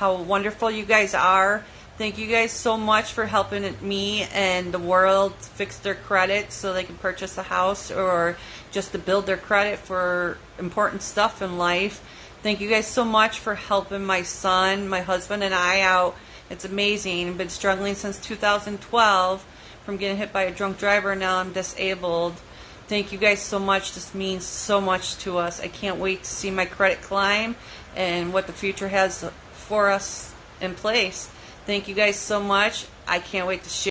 how wonderful you guys are. Thank you guys so much for helping me and the world fix their credit so they can purchase a house or just to build their credit for important stuff in life. Thank you guys so much for helping my son, my husband, and I out. It's amazing. I've been struggling since 2012 from getting hit by a drunk driver. And now I'm disabled. Thank you guys so much. This means so much to us. I can't wait to see my credit climb and what the future has for us in place. Thank you guys so much. I can't wait to share.